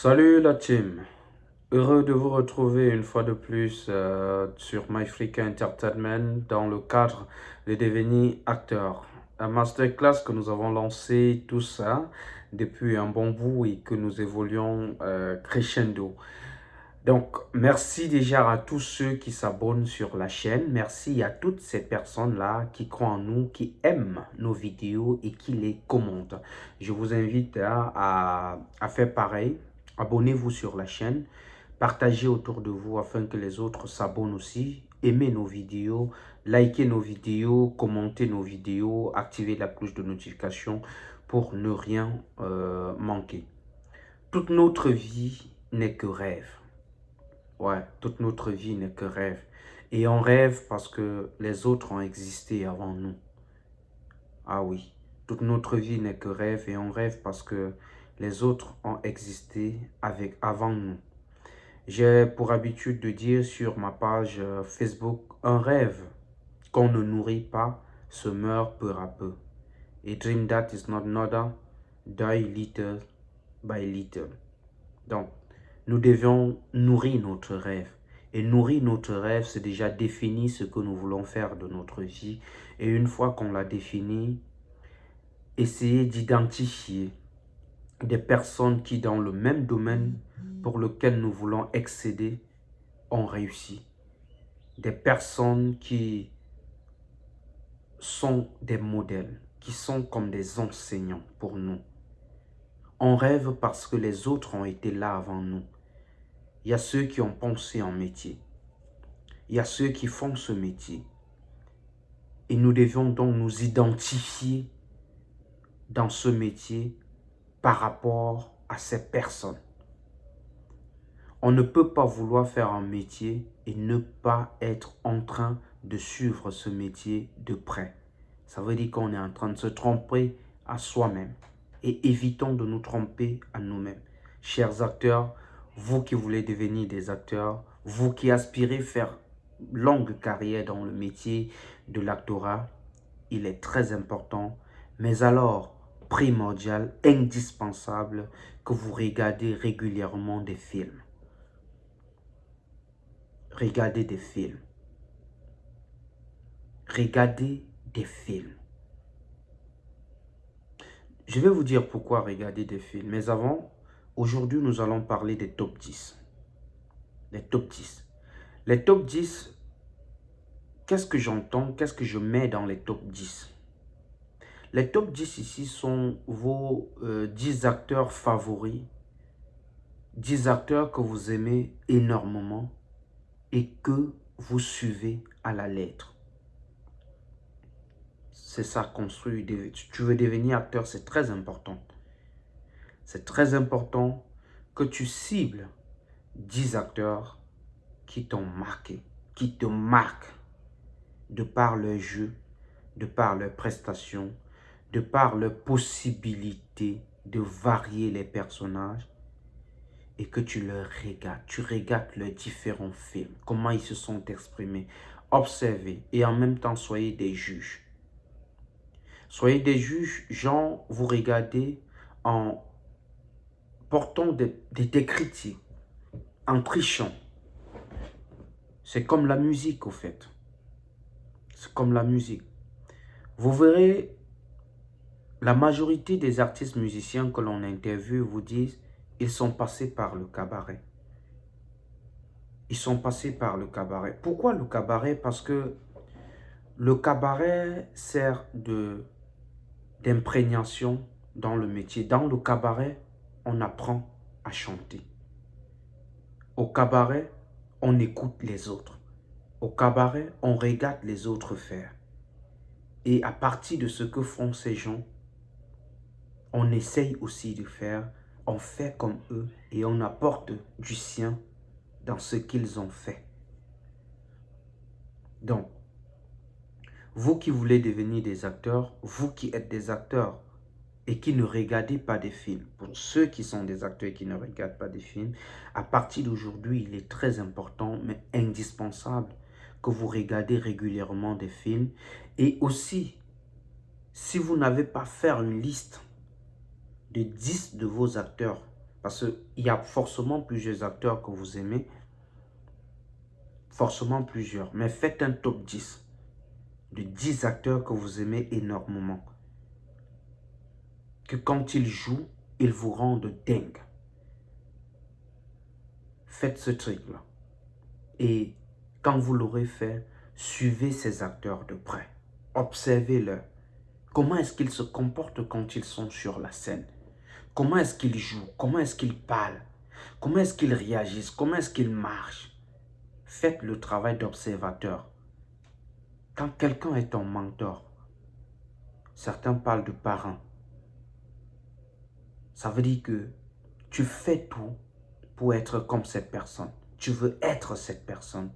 Salut la team, heureux de vous retrouver une fois de plus euh, sur MyFreak Entertainment dans le cadre de devenir acteur. Un masterclass que nous avons lancé tout ça depuis un bon bout et que nous évoluons euh, crescendo. Donc, merci déjà à tous ceux qui s'abonnent sur la chaîne. Merci à toutes ces personnes-là qui croient en nous, qui aiment nos vidéos et qui les commentent. Je vous invite à, à faire pareil. Abonnez-vous sur la chaîne. Partagez autour de vous afin que les autres s'abonnent aussi. Aimez nos vidéos, likez nos vidéos, commentez nos vidéos, activez la cloche de notification pour ne rien euh, manquer. Toute notre vie n'est que rêve. Ouais, toute notre vie n'est que rêve. Et on rêve parce que les autres ont existé avant nous. Ah oui, toute notre vie n'est que rêve et on rêve parce que les autres ont existé avec, avant nous. J'ai pour habitude de dire sur ma page euh, Facebook, un rêve qu'on ne nourrit pas se meurt peu à peu. A dream that is not another die little by little. Donc, nous devions nourrir notre rêve. Et nourrir notre rêve, c'est déjà définir ce que nous voulons faire de notre vie. Et une fois qu'on l'a défini, essayer d'identifier des personnes qui, dans le même domaine pour lequel nous voulons excéder, ont réussi. Des personnes qui sont des modèles, qui sont comme des enseignants pour nous. On rêve parce que les autres ont été là avant nous. Il y a ceux qui ont pensé en métier. Il y a ceux qui font ce métier. Et nous devions donc nous identifier dans ce métier par rapport à ces personnes. On ne peut pas vouloir faire un métier et ne pas être en train de suivre ce métier de près. Ça veut dire qu'on est en train de se tromper à soi-même. Et évitons de nous tromper à nous-mêmes. Chers acteurs, vous qui voulez devenir des acteurs, vous qui aspirez faire longue carrière dans le métier de l'actorat, il est très important, mais alors primordial, indispensable que vous regardez régulièrement des films. Regardez des films. Regardez des films. Je vais vous dire pourquoi regarder des films, mais avant, Aujourd'hui, nous allons parler des top 10. Les top 10. Les top 10, qu'est-ce que j'entends Qu'est-ce que je mets dans les top 10 Les top 10 ici sont vos 10 euh, acteurs favoris, 10 acteurs que vous aimez énormément et que vous suivez à la lettre. C'est ça, construire. Tu veux devenir acteur, c'est très important c'est très important que tu cibles 10 acteurs qui t'ont marqué, qui te marquent de par leur jeu, de par leurs prestations, de par leur possibilité de varier les personnages et que tu leur regardes, tu regardes leurs différents films, comment ils se sont exprimés, observez et en même temps soyez des juges. Soyez des juges, genre vous regardez en portant des, des, critiques, en trichant. C'est comme la musique, au fait. C'est comme la musique. Vous verrez, la majorité des artistes musiciens que l'on interviewe vous disent ils sont passés par le cabaret. Ils sont passés par le cabaret. Pourquoi le cabaret? Parce que le cabaret sert d'imprégnation dans le métier. Dans le cabaret, on apprend à chanter. Au cabaret, on écoute les autres. Au cabaret, on regarde les autres faire. Et à partir de ce que font ces gens, on essaye aussi de faire, on fait comme eux et on apporte du sien dans ce qu'ils ont fait. Donc, vous qui voulez devenir des acteurs, vous qui êtes des acteurs, et qui ne regardez pas des films, pour ceux qui sont des acteurs qui ne regardent pas des films, à partir d'aujourd'hui, il est très important, mais indispensable, que vous regardez régulièrement des films. Et aussi, si vous n'avez pas fait une liste de 10 de vos acteurs Parce qu'il y a forcément plusieurs acteurs que vous aimez. Forcément plusieurs. Mais faites un top 10 de 10 acteurs que vous aimez énormément. Que quand ils jouent, ils vous rendent dingue. Faites ce truc-là. Et quand vous l'aurez fait, suivez ces acteurs de près. Observez-le. Comment est-ce qu'ils se comportent quand ils sont sur la scène? Comment est-ce qu'ils jouent? Comment est-ce qu'ils parlent? Comment est-ce qu'ils réagissent? Comment est-ce qu'ils marchent? Faites le travail d'observateur. Quand quelqu'un est ton mentor, certains parlent de parents. Ça veut dire que tu fais tout pour être comme cette personne. Tu veux être cette personne.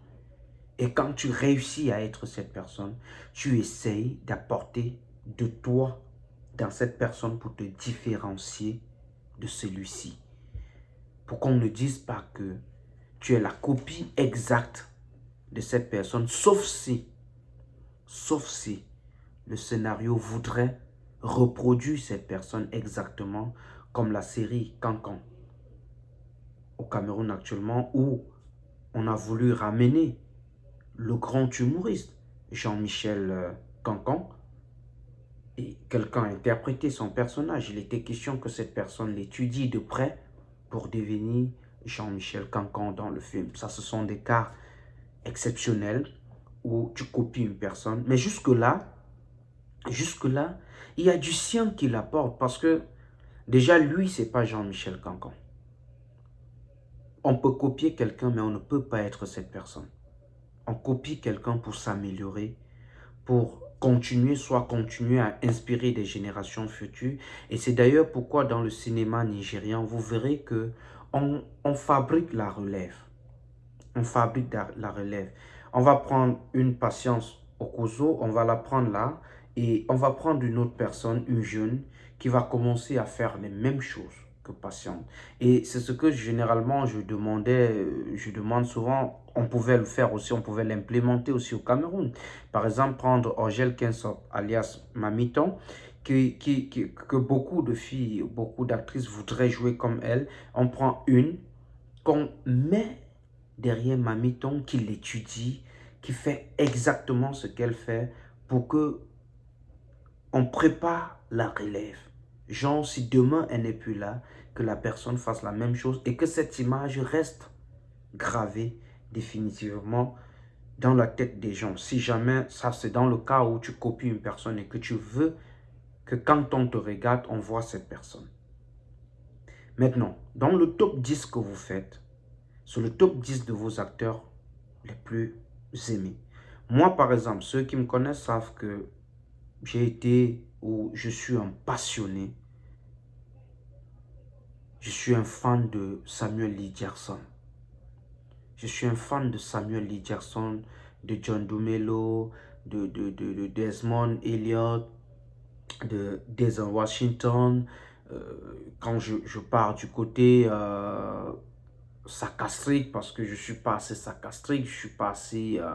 Et quand tu réussis à être cette personne, tu essayes d'apporter de toi dans cette personne pour te différencier de celui-ci. Pour qu'on ne dise pas que tu es la copie exacte de cette personne, sauf si, sauf si le scénario voudrait reproduire cette personne exactement comme la série Cancan au Cameroun actuellement où on a voulu ramener le grand humoriste Jean-Michel euh, Cancan et quelqu'un a interprété son personnage. Il était question que cette personne l'étudie de près pour devenir Jean-Michel Cancan dans le film. Ça, ce sont des cas exceptionnels où tu copies une personne. Mais jusque-là, jusque-là, il y a du sien qui l'apporte parce que déjà, lui, c'est pas Jean-Michel Cancan. On peut copier quelqu'un, mais on ne peut pas être cette personne. On copie quelqu'un pour s'améliorer, pour continuer, soit continuer à inspirer des générations futures. Et c'est d'ailleurs pourquoi dans le cinéma nigérian, vous verrez que on, fabrique la relève. On fabrique la relève. On va prendre une patience au couteau, on va la prendre là, et on va prendre une autre personne, une jeune, qui va commencer à faire les mêmes choses que patiente. Et c'est ce que généralement je demandais, je demande souvent, on pouvait le faire aussi, on pouvait l'implémenter aussi au Cameroun. Par exemple, prendre Angèle Kinsop, alias Mamiton, qui, qui, que beaucoup de filles, beaucoup d'actrices voudraient jouer comme elle. On prend une qu'on met derrière Mamiton, qui l'étudie, qui fait exactement ce qu'elle fait pour que on prépare la relève. Genre, si demain elle n'est plus là, que la personne fasse la même chose et que cette image reste gravée définitivement dans la tête des gens. Si jamais, ça c'est dans le cas où tu copies une personne et que tu veux que quand on te regarde, on voit cette personne. Maintenant, dans le top 10 que vous faites, sur le top 10 de vos acteurs les plus aimés. Moi, par exemple, ceux qui me connaissent savent que j'ai été ou je suis un passionné. Je suis un fan de Samuel Lee Jackson. Je suis un fan de Samuel Lee Jackson, de John Dumelo, de, de, de, Desmond Elliott, de Denzel Washington. Euh, quand je, je, pars du côté euh, sarcastique parce que je suis pas assez sarcastique, je suis pas assez, euh,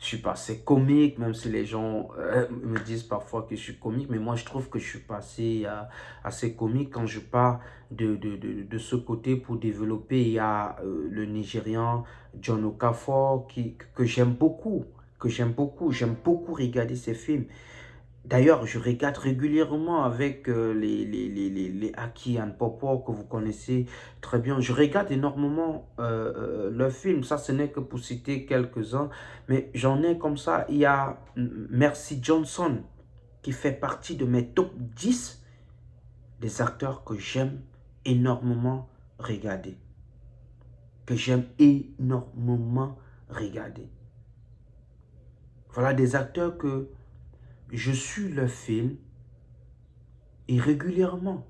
je suis pas assez comique, même si les gens euh, me disent parfois que je suis comique, mais moi je trouve que je suis pas assez, euh, comique quand je pars de, de, de, de, ce côté pour développer. Il y a le Nigérian John Okafor qui, que j'aime beaucoup, que j'aime beaucoup, j'aime beaucoup regarder ses films. D'ailleurs, je regarde régulièrement avec euh, les, les, les, and Popo que vous connaissez très bien. Je regarde énormément euh, euh, leurs films. Ça, ce n'est que pour citer quelques-uns. Mais j'en ai comme ça. Il y a Mercy Johnson qui fait partie de mes top 10 des acteurs que j'aime énormément regarder. Que j'aime énormément regarder. Voilà des acteurs que je suis le film et régulièrement.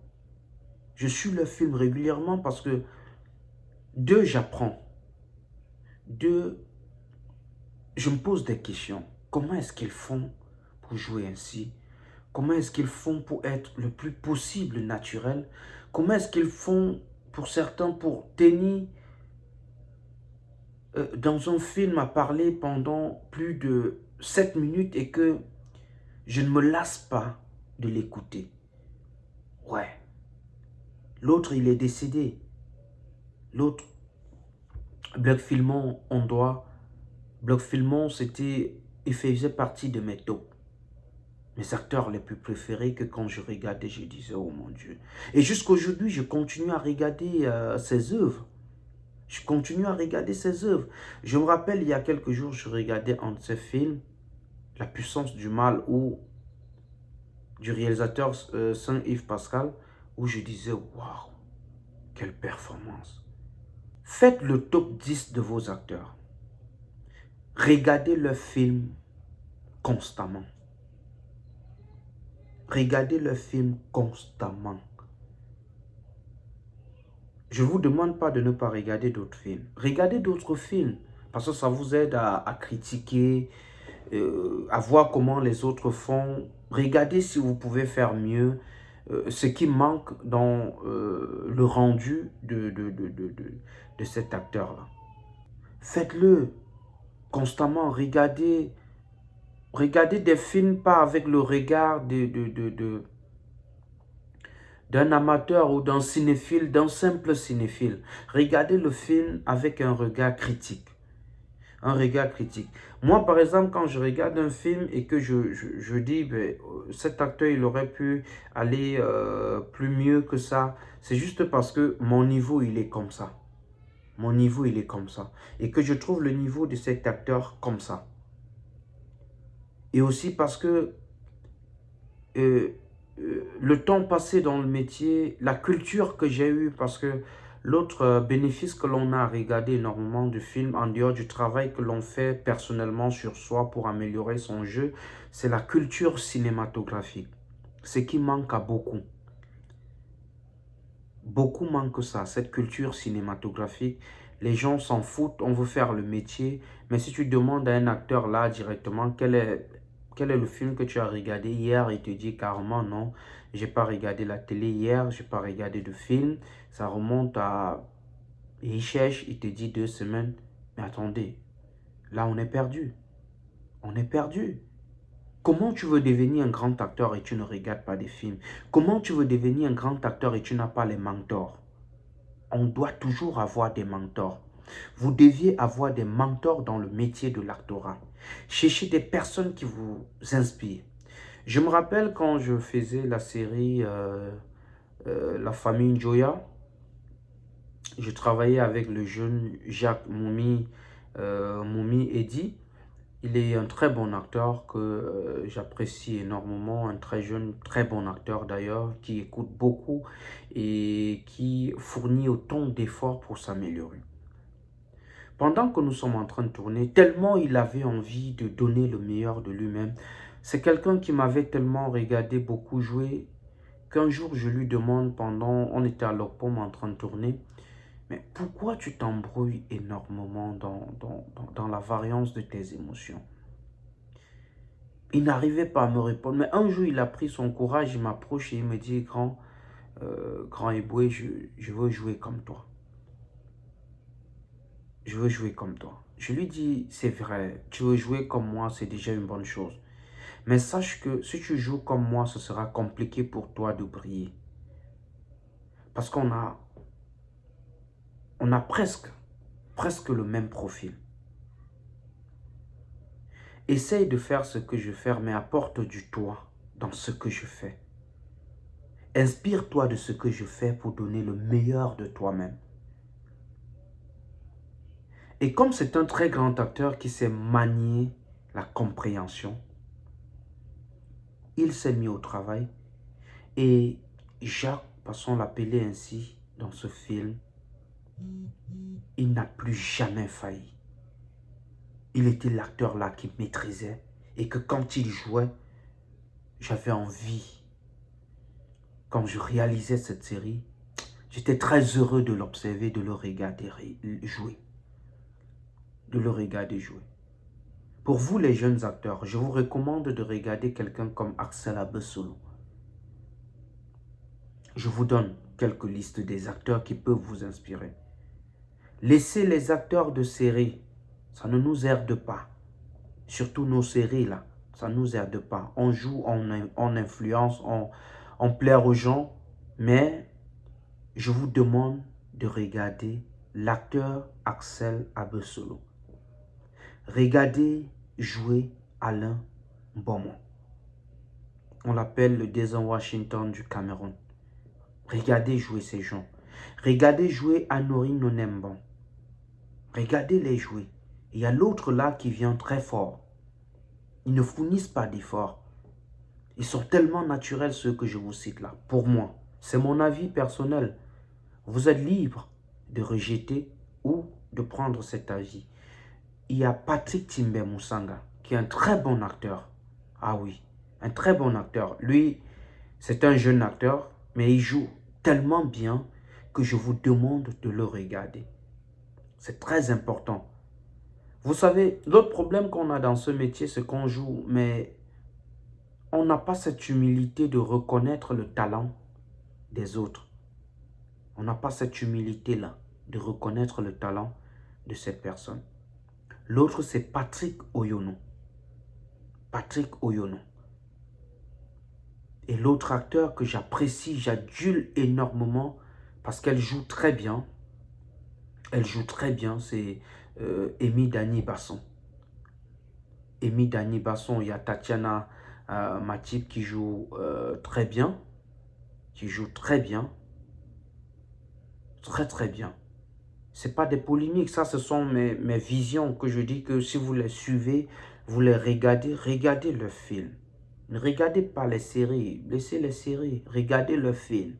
Je suis le film régulièrement parce que, deux, j'apprends. Deux, je me pose des questions. Comment est-ce qu'ils font pour jouer ainsi? Comment est-ce qu'ils font pour être le plus possible naturel? Comment est-ce qu'ils font pour certains pour tenir euh, dans un film à parler pendant plus de 7 minutes et que je ne me lasse pas de l'écouter. Ouais. L'autre, il est décédé. L'autre, Bloc Filmon, on doit... Bloc Filmon, c'était... Il faisait partie de mes tops. Mes acteurs les plus préférés que quand je regardais, je disais, oh mon Dieu. Et jusqu'aujourd'hui, je continue à regarder euh, ses œuvres. Je continue à regarder ses œuvres. Je me rappelle, il y a quelques jours, je regardais un de ses films, La puissance du mal, ou du réalisateur euh, Saint-Yves Pascal, où je disais, waouh, quelle performance. Faites le top 10 de vos acteurs. Regardez leurs films constamment. Regardez leurs films constamment. Je vous demande pas de ne pas regarder d'autres films. Regardez d'autres films, parce que ça vous aide à, critiquer, euh, à voir comment les autres font. Regardez si vous pouvez faire mieux, euh, ce qui manque dans euh, le rendu de, cet acteur-là. Faites-le constamment, regardez, regardez des films pas avec le regard de, d'un amateur ou d'un cinéphile, d'un simple cinéphile. Regardez le film avec un regard critique. Un regard critique. Moi, par exemple, quand je regarde un film et que je, je, dis, ben, cet acteur, il aurait pu aller euh, plus mieux que ça, c'est juste parce que mon niveau, il est comme ça. Mon niveau, il est comme ça. Et que je trouve le niveau de cet acteur comme ça. Et aussi parce que euh, euh, le temps passé dans le métier, la culture que j'ai eue, parce que l'autre euh, bénéfice que l'on a à regarder énormément de films, en dehors du travail que l'on fait personnellement sur soi pour améliorer son jeu, c'est la culture cinématographique. Ce qui manque à beaucoup. Beaucoup manquent ça, cette culture cinématographique. Les gens s'en foutent, on veut faire le métier. Mais si tu demandes à un acteur là directement quel est quel est le film que tu as regardé hier Il te dit carrément non, j'ai pas regardé la télé hier, j'ai pas regardé de film. Ça remonte à... il cherche, il te dit deux semaines. Mais attendez, là on est perdu. On est perdu. Comment tu veux devenir un grand acteur et tu ne regardes pas des films? Comment tu veux devenir un grand acteur et tu n'as pas les mentors? On doit toujours avoir des mentors. Vous deviez avoir des mentors dans le métier de l'actorat. Cherchez des personnes qui vous inspirent. Je me rappelle quand je faisais la série euh, euh, La famille Joya, je travaillais avec le jeune Jacques Moumi, euh, Moumi Eddy. Il est un très bon acteur que j'apprécie énormément, un très jeune, très bon acteur d'ailleurs, qui écoute beaucoup et qui fournit autant d'efforts pour s'améliorer. Pendant que nous sommes en train de tourner, tellement il avait envie de donner le meilleur de lui-même. C'est quelqu'un qui m'avait tellement regardé beaucoup jouer qu'un jour je lui demande pendant, on était à l'OPOM en train de tourner, mais pourquoi tu t'embrouilles énormément dans, dans, la variance de tes émotions? Il n'arrivait pas à me répondre, mais un jour il a pris son courage, il m'approche et il me dit, grand, euh, grand Eboué, je, je veux jouer comme toi je veux jouer comme toi. Je lui dis, c'est vrai, tu veux jouer comme moi, c'est déjà une bonne chose. Mais sache que si tu joues comme moi, ce sera compliqué pour toi de briller. Parce qu'on a, on a presque, presque le même profil. Essaye de faire ce que je fais, mais apporte du toi dans ce que je fais. Inspire-toi de ce que je fais pour donner le meilleur de toi-même. Et comme c'est un très grand acteur qui sait manier la compréhension, il s'est mis au travail et Jacques, passons l'appeler ainsi dans ce film, il n'a plus jamais failli. Il était l'acteur là qui maîtrisait et que quand il jouait, j'avais envie. Quand je réalisais cette série, j'étais très heureux de l'observer, de le regarder jouer de le regarder jouer. Pour vous les jeunes acteurs, je vous recommande de regarder quelqu'un comme Axel Abessolo. Je vous donne quelques listes des acteurs qui peuvent vous inspirer. Laissez les acteurs de série, ça ne nous aide pas. Surtout nos séries là, ça ne nous aide pas. On joue, on, influence, on, on plaire aux gens, mais je vous demande de regarder l'acteur Axel Abesolo. Regardez jouer Alain Beaumont. On l'appelle le Desert Washington du Cameroun. Regardez jouer ces gens. Regardez jouer Anori Nonemban. Regardez les jouer. Il y a l'autre là qui vient très fort. Ils ne fournissent pas d'efforts. Ils sont tellement naturels ceux que je vous cite là. Pour moi, c'est mon avis personnel. Vous êtes libre de rejeter ou de prendre cet avis. Il y a Patrick Timber Moussanga, qui est un très bon acteur. Ah oui, un très bon acteur. Lui, c'est un jeune acteur, mais il joue tellement bien que je vous demande de le regarder. C'est très important. Vous savez, l'autre problème qu'on a dans ce métier, c'est qu'on joue, mais on n'a pas cette humilité de reconnaître le talent des autres. On n'a pas cette humilité-là de reconnaître le talent de cette personne. L'autre, c'est Patrick Oyono. Patrick Oyono. Et l'autre acteur que j'apprécie, j'adule énormément parce qu'elle joue très bien. Elle joue très bien, c'est euh, Amy Dani Basson. Amy Dani Basson, il y a Tatiana euh, Matip qui joue euh, très bien. Qui joue très bien. Très très bien. C'est pas des polémiques, ça ce sont mes, mes visions que je dis que si vous les suivez, vous les regardez, regardez le film. Ne regardez pas les séries, laissez les séries, regardez le film,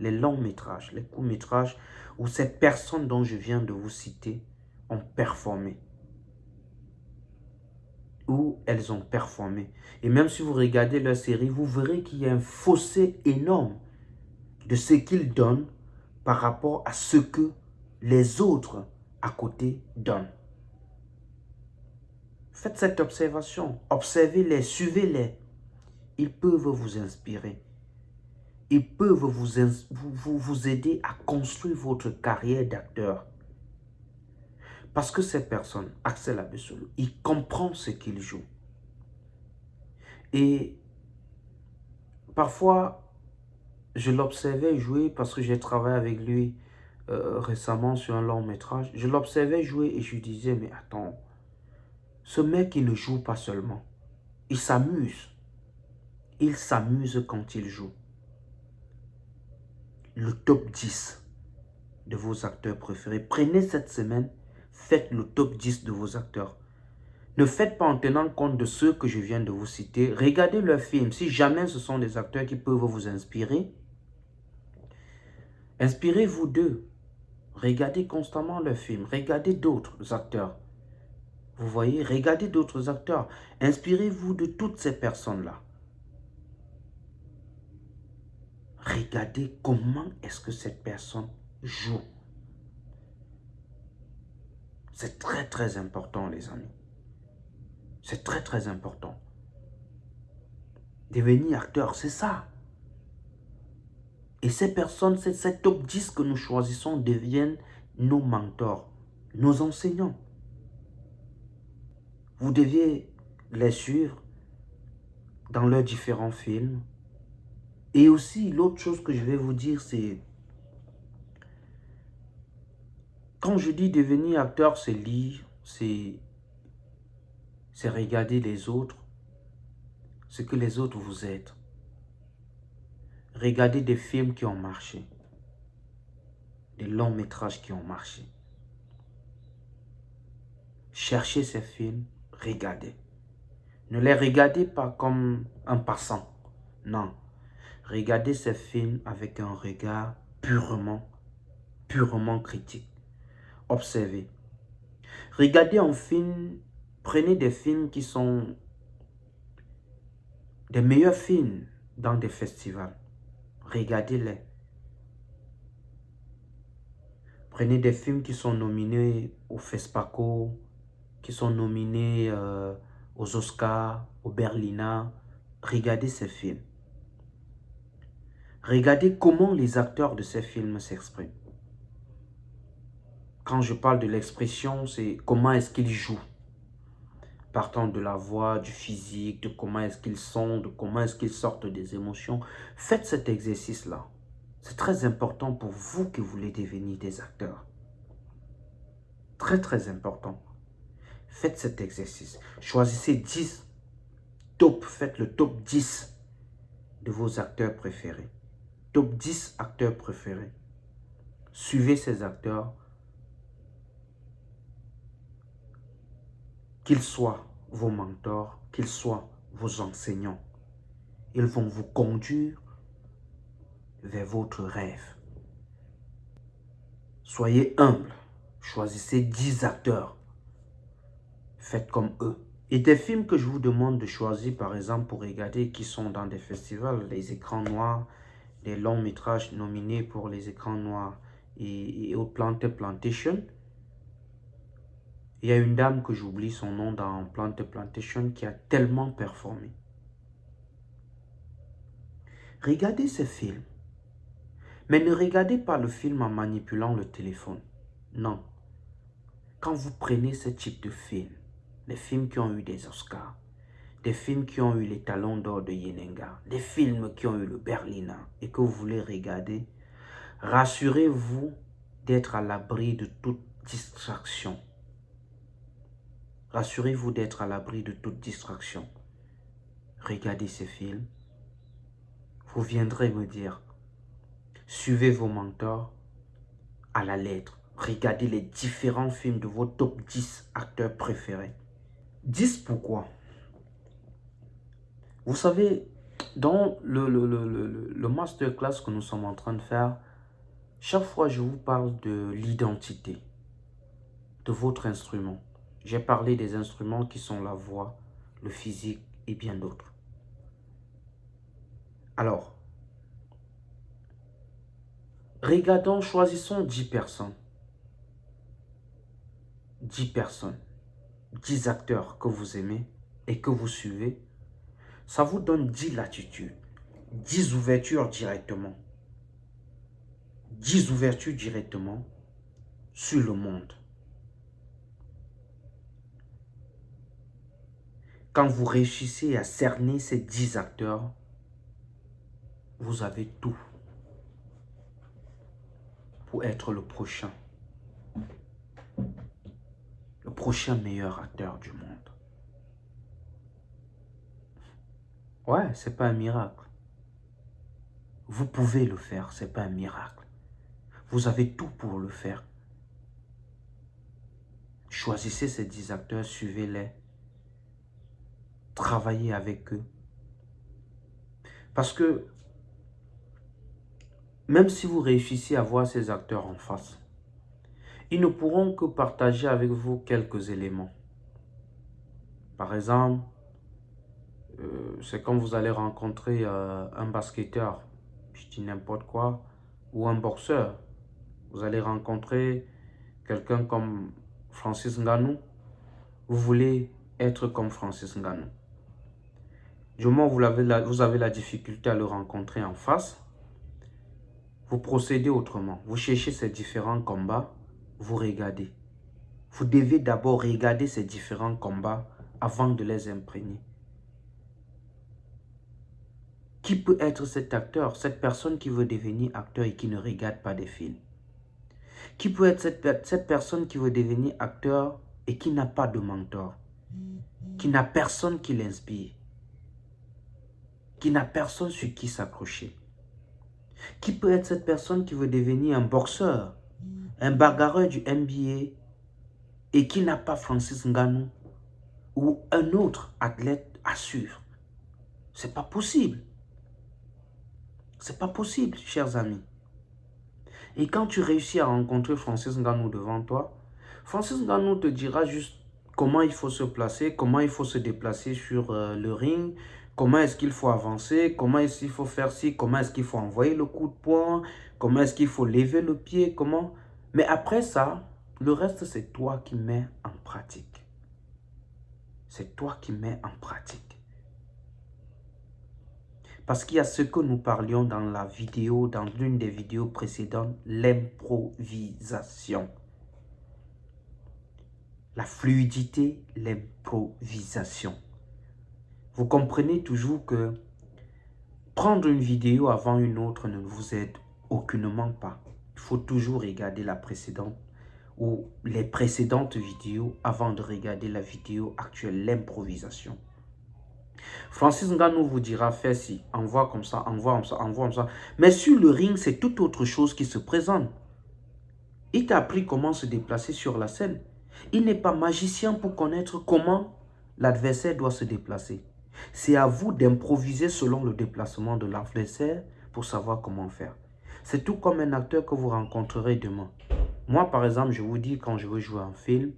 les longs métrages, les courts métrages où ces personnes dont je viens de vous citer ont performé. Où elles ont performé. Et même si vous regardez leur série, vous verrez qu'il y a un fossé énorme de ce qu'ils donnent par rapport à ce que les autres à côté donnent. Faites cette observation, observez-les, suivez-les ils peuvent vous inspirer. Ils peuvent vous, vous, vous aider à construire votre carrière d'acteur. Parce que ces personnes, Axel Abessolo, il comprend ce qu'il joue. Et parfois, je l'observais jouer parce que j'ai travaillé avec lui euh, récemment sur un long métrage. Je l'observais jouer et je disais, mais attends, ce mec, il ne joue pas seulement. Il s'amuse il s'amuse quand il joue. Le top 10 de vos acteurs préférés. Prenez cette semaine, faites le top 10 de vos acteurs. Ne faites pas en tenant compte de ceux que je viens de vous citer. Regardez leurs films. Si jamais ce sont des acteurs qui peuvent vous inspirer, inspirez-vous d'eux. Regardez constamment leurs films. Regardez d'autres acteurs. Vous voyez, regardez d'autres acteurs. Inspirez-vous de toutes ces personnes-là. Regardez comment est-ce que cette personne joue. C'est très très important les amis. C'est très très important. Devenir acteur, c'est ça. Et ces personnes, ces top 10 que nous choisissons deviennent nos mentors, nos enseignants. Vous deviez les suivre dans leurs différents films, et aussi, l'autre chose que je vais vous dire, c'est... Quand je dis devenir acteur, c'est lire, c'est regarder les autres, ce que les autres vous aident. Regardez des films qui ont marché, des longs métrages qui ont marché. Cherchez ces films, regardez. Ne les regardez pas comme un passant, non. Regardez ces films avec un regard purement, purement critique. Observez. Regardez un film, prenez des films qui sont des meilleurs films dans des festivals. Regardez-les. Prenez des films qui sont nominés au FESPACO, qui sont nominés euh, aux Oscars, au Berlina. Regardez ces films. Regardez comment les acteurs de ces films s'expriment. Quand je parle de l'expression, c'est comment est-ce qu'ils jouent. Partant de la voix, du physique, de comment est-ce qu'ils sont, de comment est-ce qu'ils sortent des émotions. Faites cet exercice-là. C'est très important pour vous vous voulez devenir des acteurs. Très, très important. Faites cet exercice. Choisissez 10 top. Faites le top 10 de vos acteurs préférés. Top 10 acteurs préférés. Suivez ces acteurs. Qu'ils soient vos mentors, qu'ils soient vos enseignants. Ils vont vous conduire vers votre rêve. Soyez humble. Choisissez 10 acteurs. Faites comme eux. Et des films que je vous demande de choisir, par exemple, pour regarder, qui sont dans des festivals, les écrans noirs, les longs métrages nominés pour les écrans noirs et, au Planted Plantation. Il y a une dame que j'oublie son nom dans Planted Plantation qui a tellement performé. Regardez ce film. Mais ne regardez pas le film en manipulant le téléphone. Non. Quand vous prenez ce type de film, les films qui ont eu des Oscars, des films qui ont eu les talons d'or de Yenenga, des films qui ont eu le Berliner et que vous voulez regarder, rassurez-vous d'être à l'abri de toute distraction. Rassurez-vous d'être à l'abri de toute distraction. Regardez ces films. Vous viendrez me dire, Suivez vos mentors à la lettre. Regardez les différents films de vos top 10 acteurs préférés. 10 pourquoi? Vous savez, dans le, masterclass que nous sommes en train de faire, chaque fois je vous parle de l'identité de votre instrument. J'ai parlé des instruments qui sont la voix, le physique et bien d'autres. Alors, Regardons, choisissons 10 personnes. 10 personnes. 10 acteurs que vous aimez et que vous suivez. Ça vous donne 10 latitudes. 10 ouvertures directement. 10 ouvertures directement sur le monde. Quand vous réussissez à cerner ces 10 acteurs, vous avez tout être le prochain. Le prochain meilleur acteur du monde. Ouais, c'est pas un miracle. Vous pouvez le faire, c'est pas un miracle. Vous avez tout pour le faire. Choisissez ces 10 acteurs, suivez-les. Travaillez avec eux. Parce que même si vous réussissez à voir ces acteurs en face, ils ne pourront que partager avec vous quelques éléments. Par exemple, euh, c'est quand vous allez rencontrer euh, un basketteur, je dis n'importe quoi, ou un boxeur. Vous allez rencontrer quelqu'un comme Francis Ngannou. Vous voulez être comme Francis Ngannou. Du moment où vous avez, vous avez la difficulté à le rencontrer en face, vous procédez autrement. Vous cherchez ces différents combats, vous regardez. Vous devez d'abord regarder ces différents combats avant de les imprégner. Qui peut être cet acteur, cette personne qui veut devenir acteur et qui ne regarde pas des films? Qui peut être cette, personne qui veut devenir acteur et qui n'a pas de mentor? Qui n'a personne qui l'inspire? Qui n'a personne sur qui s'accrocher? Qui peut être cette personne qui veut devenir un boxeur, un bagarreur du NBA et qui n'a pas Francis Ngannou ou un autre athlète à suivre? C'est pas possible. C'est pas possible, chers amis. Et quand tu réussis à rencontrer Francis Ngannou devant toi, Francis Ngannou te dira juste comment il faut se placer, comment il faut se déplacer sur euh, le ring, Comment est-ce qu'il faut avancer Comment est-ce qu'il faut faire ci Comment est-ce qu'il faut envoyer le coup de poing Comment est-ce qu'il faut lever le pied Comment Mais après ça, le reste, c'est toi qui mets en pratique. C'est toi qui mets en pratique. Parce qu'il y a ce que nous parlions dans la vidéo, dans l'une des vidéos précédentes, l'improvisation. La fluidité, l'improvisation. Vous comprenez toujours que prendre une vidéo avant une autre ne vous aide aucunement pas. Il faut toujours regarder la précédente ou les précédentes vidéos avant de regarder la vidéo actuelle, l'improvisation. Francis Ngannou vous dira, fais ci, envoie comme ça, envoie comme ça, envoie comme ça. Mais sur le ring, c'est toute autre chose qui se présente. Il t'a appris comment se déplacer sur la scène. Il n'est pas magicien pour connaître comment l'adversaire doit se déplacer. C'est à vous d'improviser selon le déplacement de l'adversaire pour savoir comment faire. C'est tout comme un acteur que vous rencontrerez demain. Moi, par exemple, je vous dis quand je veux jouer un film,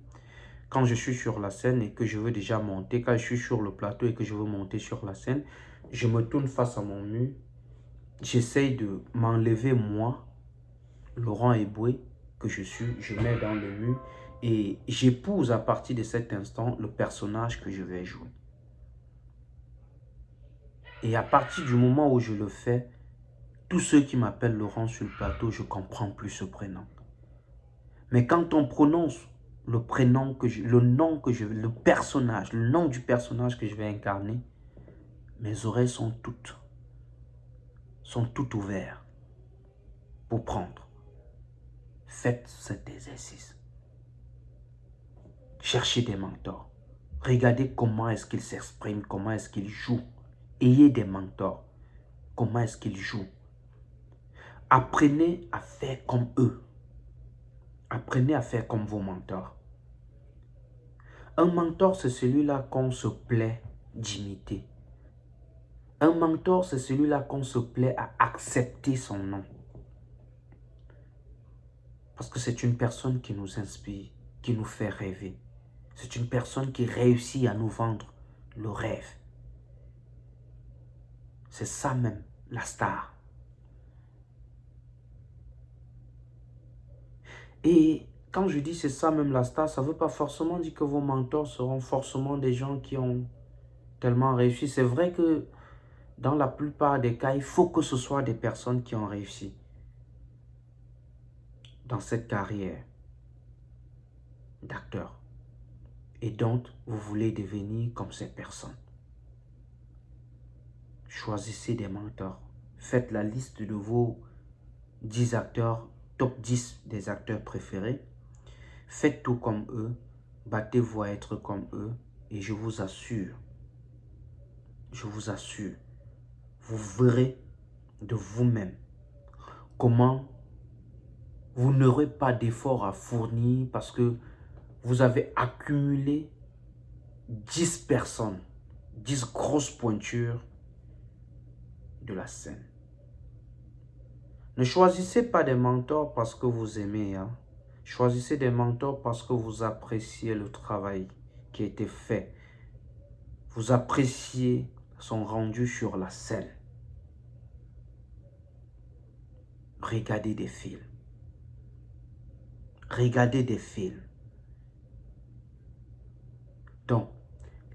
quand je suis sur la scène et que je veux déjà monter, quand je suis sur le plateau et que je veux monter sur la scène, je me tourne face à mon mur, j'essaye de m'enlever moi, Laurent Eboué, que je suis, je mets dans le mur et j'épouse à partir de cet instant le personnage que je vais jouer. Et à partir du moment où je le fais, tous ceux qui m'appellent Laurent sur le plateau, je comprends plus ce prénom. Mais quand on prononce le prénom que je, le nom que je, le personnage, le nom du personnage que je vais incarner, mes oreilles sont toutes, sont toutes ouvertes pour prendre. Faites cet exercice. Cherchez des mentors. Regardez comment est-ce qu'ils s'expriment, comment est-ce qu'ils jouent. Ayez des mentors. Comment est-ce qu'ils jouent. Apprenez à faire comme eux. Apprenez à faire comme vos mentors. Un mentor, c'est celui-là qu'on se plaît d'imiter. Un mentor, c'est celui-là qu'on se plaît à accepter son nom. Parce que c'est une personne qui nous inspire, qui nous fait rêver. C'est une personne qui réussit à nous vendre le rêve. C'est ça même, la star. Et je dis c'est ça même la star, ça veut pas forcément dire que vos mentors seront forcément des gens qui ont tellement réussi. C'est vrai que dans la plupart des cas, il faut que ce soit des personnes qui ont réussi dans cette carrière d'acteur. Et donc, vous voulez devenir comme ces personnes. Choisissez des mentors. Faites la liste de vos 10 acteurs, top 10 des acteurs préférés. Faites tout comme eux, battez-vous à être comme eux et je vous assure, je vous assure, vous verrez de vous-même comment vous n'aurez pas d'effort à fournir parce que vous avez accumulé 10 personnes, 10 grosses pointures de la scène. Ne choisissez pas des mentors parce que vous aimez, hein? Choisissez des mentors parce que vous appréciez le travail qui a été fait. Vous appréciez son rendu sur la scène. Regardez des films. Regardez des films. Donc,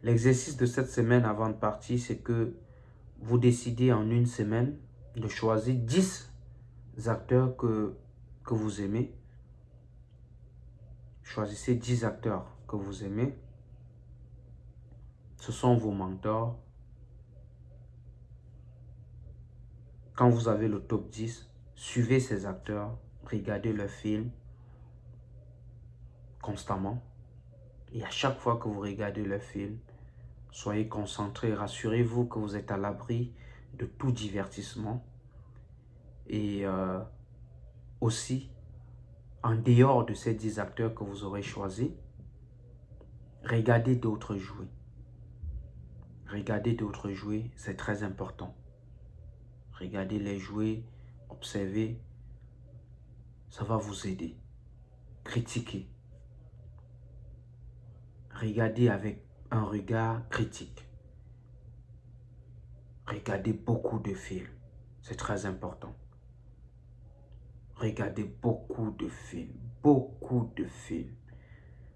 l'exercice de cette semaine avant de partir, c'est que vous décidez en une semaine de choisir 10 acteurs que, que vous aimez Choisissez 10 acteurs que vous aimez. Ce sont vos mentors. Quand vous avez le top 10, suivez ces acteurs, regardez leurs films constamment. Et à chaque fois que vous regardez leurs films, soyez concentrés, rassurez-vous que vous êtes à l'abri de tout divertissement. Et euh, aussi, en dehors de ces 10 acteurs que vous aurez choisis, regardez d'autres jouer. Regardez d'autres jouer, c'est très important. Regardez les jouer, observez, ça va vous aider. Critiquez. Regardez avec un regard critique. Regardez beaucoup de films, c'est très important. Regardez beaucoup de films, beaucoup de films.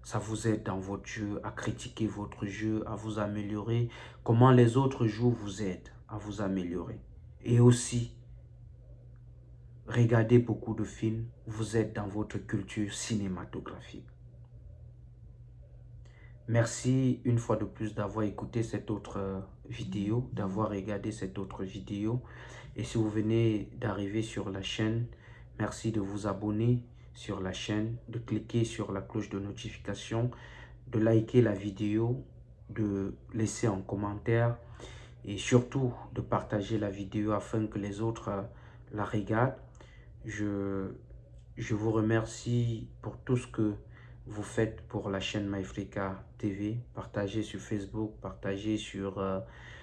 Ça vous aide dans votre jeu, à critiquer votre jeu, à vous améliorer. Comment les autres jeux vous aident à vous améliorer. Et aussi, regardez beaucoup de films, vous êtes dans votre culture cinématographique. Merci une fois de plus d'avoir écouté cette autre vidéo, d'avoir regardé cette autre vidéo. Et si vous venez d'arriver sur la chaîne, Merci de vous abonner sur la chaîne, de cliquer sur la cloche de notification, de liker la vidéo, de laisser un commentaire et surtout de partager la vidéo afin que les autres euh, la regardent. Je, je vous remercie pour tout ce que vous faites pour la chaîne MyFrica TV. Partagez sur Facebook, partagez sur, euh,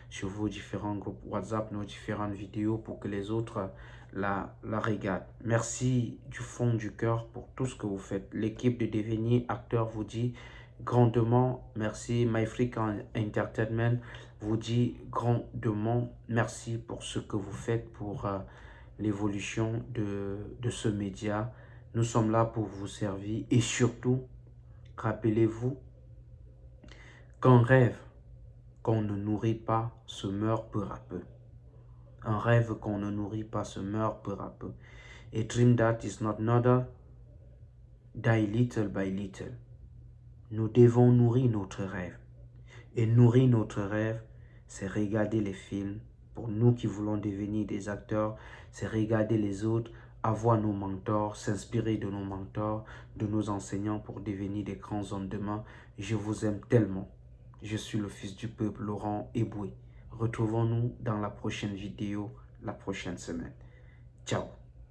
sur vos différents groupes WhatsApp, nos différentes vidéos pour que les autres la, regardent. Merci du fond du cœur pour tout ce que vous faites. L'équipe de Devenir Acteur vous dit grandement merci. MyFrica Entertainment vous dit grandement merci pour ce que vous faites pour euh, l'évolution de, de ce média. Nous sommes là pour vous servir et surtout, rappelez-vous qu'un rêve qu'on ne nourrit pas se meurt peu à peu. Un rêve qu'on ne nourrit pas se meurt peu à peu. A dream that is not another die little by little. Nous devons nourrir notre rêve. Et nourrir notre rêve, c'est regarder les films. Pour nous qui voulons devenir des acteurs, c'est regarder les autres, avoir nos mentors, s'inspirer de nos mentors, de nos enseignants pour devenir des grands hommes demain. Je vous aime tellement. Je suis le fils du peuple, Laurent Eboué. Retrouvons-nous dans la prochaine vidéo, la prochaine semaine. Ciao